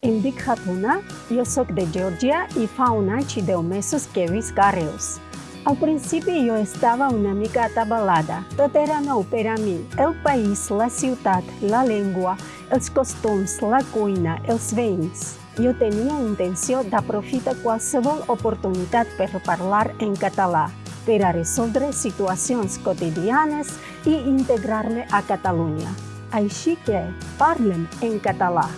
Em dic Hatuna, jo sóc de Geòrgia i fa un any i deu mesos que visc a Reus. Al principi jo estava una mica atabalada. Tot era nou per a mi. El país, la ciutat, la llengua, els costums, la cuina, els veïns. Jo tenia intenció d'aprofitar qualsevol oportunitat per parlar en català, per a resoldre situacions quotidianes i integrar-me a Catalunya. Així que parlem en català.